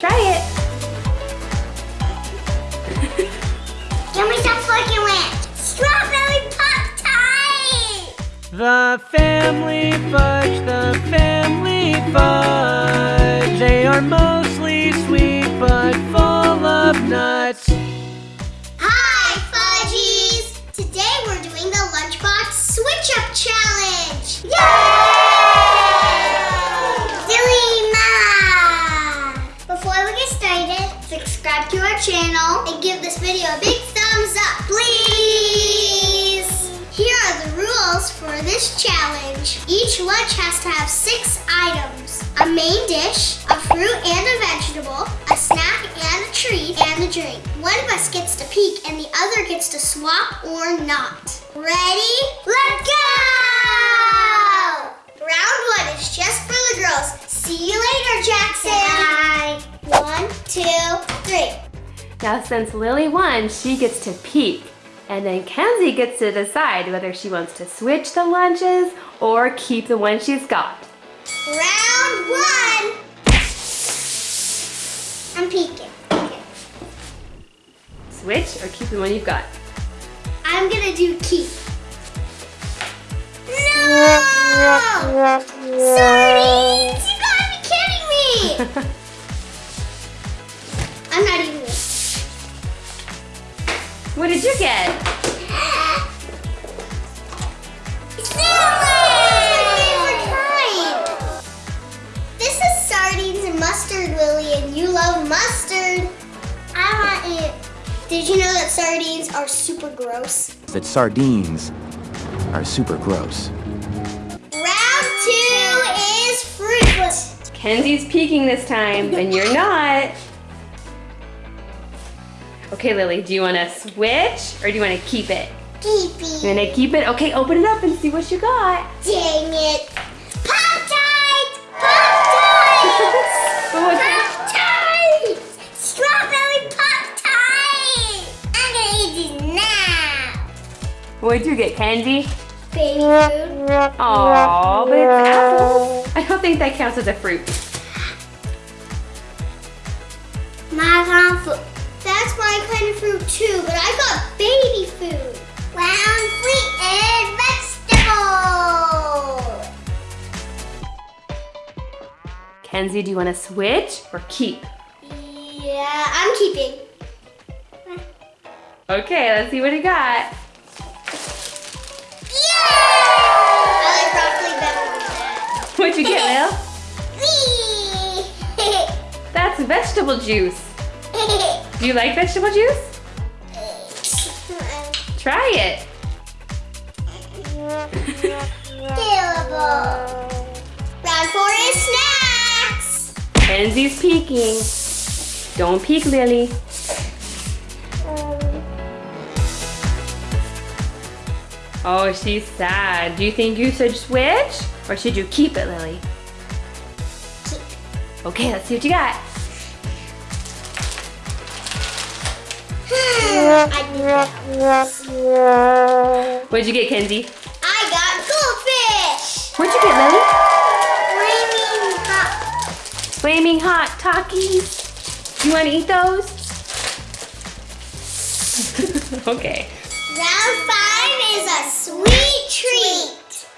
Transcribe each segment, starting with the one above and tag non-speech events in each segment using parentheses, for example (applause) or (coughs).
Try it. Can we stop fucking with strawberry pop tart? The family fudge, the family fudge. They are mostly sweet but full of nuts. Challenge. Each lunch has to have six items. A main dish, a fruit and a vegetable, a snack and a treat, and a drink. One of us gets to peek and the other gets to swap or not. Ready? Let's go! Round one is just for the girls. See you later, Jackson. Bye. One, two, three. Now since Lily won, she gets to peek. And then Kenzie gets to decide whether she wants to switch the lunches or keep the one she's got. Round one. I'm peeking. Okay. Switch or keep the one you've got. I'm gonna do keep. Love mustard. I want it. Did you know that sardines are super gross? that sardines are super gross. Round two is fruit. Kenzie's peeking this time (laughs) and you're not. Okay, Lily, do you want to switch or do you want to keep it? Keepy. You want to keep it? Okay, open it up and see what you got. Dang it. What'd you get, candy? Baby food. Aw, but it's apple. I don't think that counts as a fruit. My kind of food. That's my kind of fruit too, but I got baby food. Round fruit and vegetable. Kenzie, do you want to switch or keep? Yeah, I'm keeping. Okay, let's see what he got. What'd you get, Lil? (laughs) That's vegetable juice. Do you like vegetable juice? Try it. Terrible. Round four is snacks. Kenzie's peeking. Don't peek, Lily. Oh, she's sad. Do you think you should switch or should you keep it, Lily? Okay, let's see what you got. (sighs) I need that. What'd you get, Kenzie? I got goldfish. What'd you get, Lily? Flaming hot. Flaming hot Takis. You want to eat those? (laughs) okay. Round five is a sweet treat.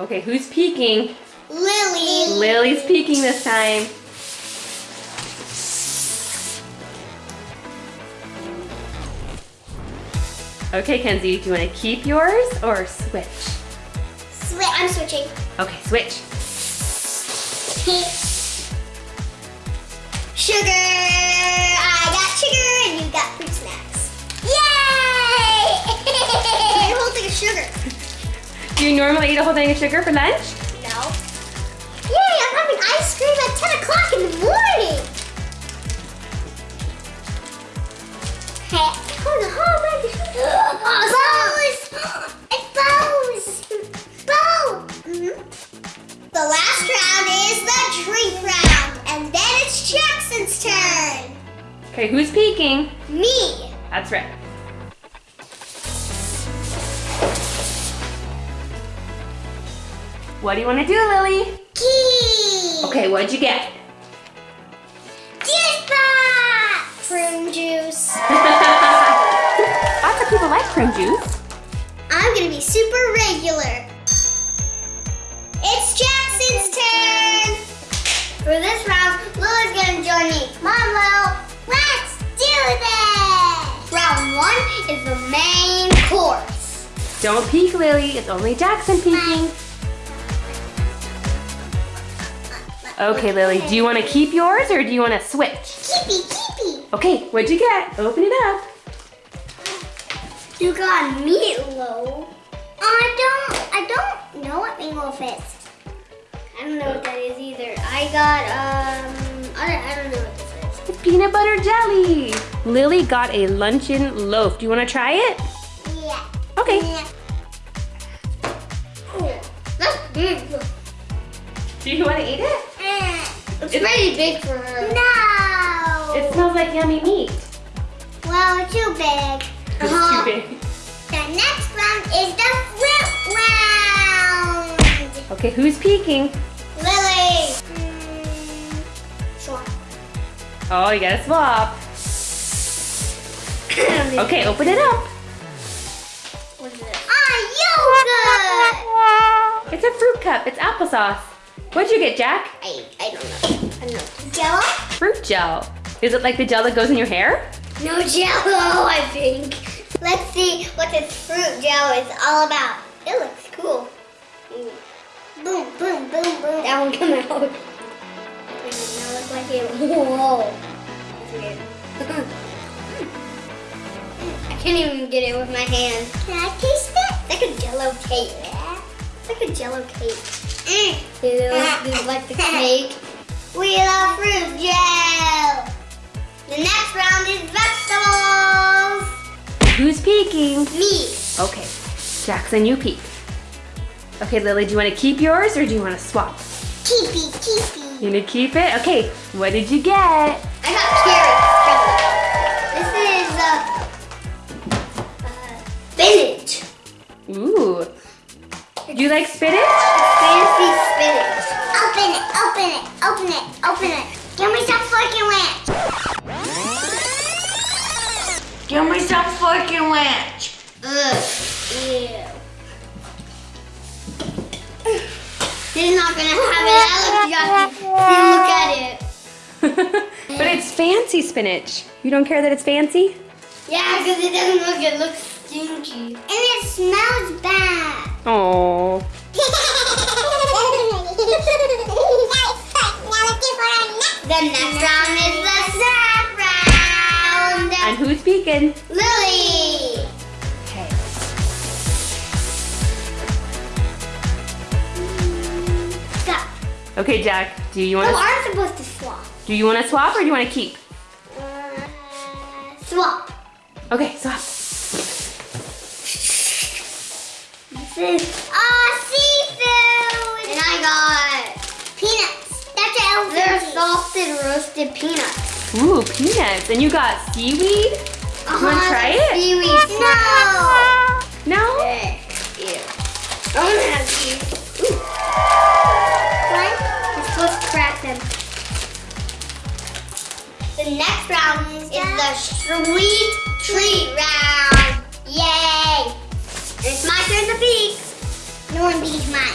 Okay, who's peeking? Lily. Lily's peeking this time. Okay, Kenzie, do you want to keep yours or switch? Swi I'm switching. Okay, switch. sugar. I got sugar and you got sugar. Do you normally eat a whole thing of sugar for lunch? No. Yay, I'm having ice cream at 10 o'clock in the morning. Hey, hold on, hold on. Oh, Bose! It's Bose! Bo! Mhm. The last round is the drink round, and then it's Jackson's turn. Okay, who's peeking? Me. That's right. What do you want to do, Lily? Key. Okay, what'd you get? Yes, juice. (laughs) Lots of people like prune juice. I'm gonna be super regular. It's Jackson's turn. For this round, Lily's gonna join me. On, Lil. Let's do this. Round one is the main course. Don't peek, Lily. It's only Jackson peeking. Okay, Lily, do you want to keep yours or do you want to switch? Keepy, keepy. Okay, what'd you get? Open it up. You got meatloaf. I don't. I don't know what meatloaf is. I don't know what that is either. I got um. I don't, I don't know what this is. It's peanut butter jelly. Lily got a luncheon loaf. Do you want to try it? Yeah. Okay. Yeah. Cool. That's big. Do you want to eat it? It's pretty big for her. No. It smells like yummy meat. well, it's too big. (laughs) It's Uh-huh. too big. The next round is the fruit round. Okay, who's peeking? Lily. Mm, sure. Oh, you gotta swap. (coughs) Okay, open it up. What is it? Ah, yogurt. It's a fruit cup. It's applesauce. What'd you get, Jack? I, I. I don't know. Jello? Fruit gel. Is it like the gel that goes in your hair? No jello, (laughs) I think. Let's see what this fruit jello is all about. It looks cool. Boom, boom, boom, boom. That one come out. (laughs) It does not look like it. Whoa. That's weird. (laughs) I can't even get it with my hand. Can I taste it? It's like a jello cake. It's like a jello cake. Mm. Do you do you like the cake? We love fruit gel. The next round is vegetables. Who's peeking? Me. Okay, Jackson, you peek. Okay, Lily, do you want to keep yours or do you want to swap? Keepy, keepy. You gonna keep it? Okay, what did you get? I got carrots. This is uh, uh, spinach. Ooh. Do you like spinach? Fancy spinach. Open it, open it, open it, open it. Give me some fucking ranch. Give me some fucking ranch. Ugh. Ew. This is not gonna have it. That looks yucky. See, look at it. (laughs) but it's fancy spinach. You don't care that it's fancy? Yeah, because it doesn't look, it looks stinky. And it smells bad. Oh. The next round is the snack round. And who's peeking? Lily. Okay. Stop. Okay, Jack. Do you want to I'm supposed to swap. do you want to swap or do you want to keep? Uh, swap. Okay, swap. This is seafood. And I got peanuts. That's They're salted roasted peanuts. Ooh, peanuts. And you got seaweed? Uh-huh, wanna try it? Seaweed. No. No? Ew. I want to have these. Ooh. What? You're supposed to crack them. The next round is the sweet treat round. Yay! It's my turn to peek. No one beats mine.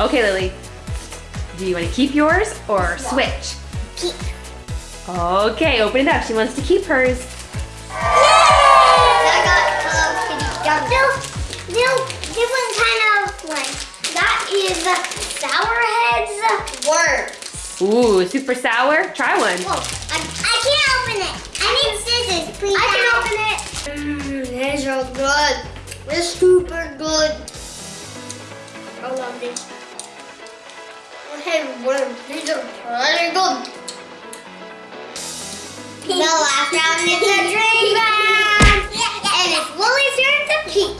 Okay, Lily. Do you want to keep yours or switch? Keep. Okay, open it up. She wants to keep hers. Yay! I got Hello Kitty gum. No, no, different kind of one. That is Sour Heads worms. Ooh, super sour. Try one. Whoa, I, I can't open it. I need scissors, please. I can open it. Mmm, these are good. They're super good. I love these. Okay, worms. These are pretty good. The last round is the dream round. And it's Lily's turn to peek.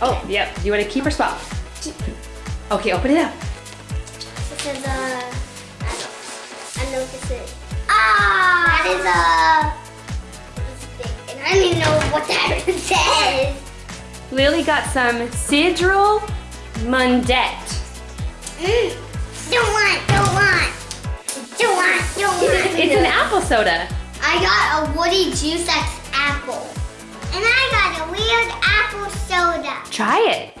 Oh, yep. Do you want to keep or swap? Okay, open it up. This is a. I don't, I know what this is. Ah! That is a. And I don't even know what that (laughs) says. Lily got some Sidral Mundet. Mm. Don't want, don't want. Don't want, don't want. (laughs) It's an apple soda. I got a Woody Juice X apple. And I got a weird apple soda. Try it.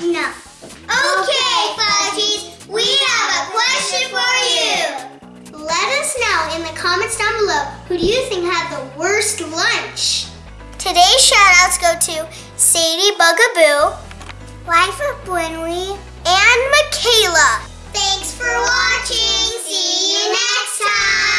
No. Okay, Fudgies, we have a question for you. Let us know in the comments down below who do you think had the worst lunch? Today's shoutouts go to Sadie Bugaboo, Wife of Winley, and Michaela. Thanks for watching. See you next time.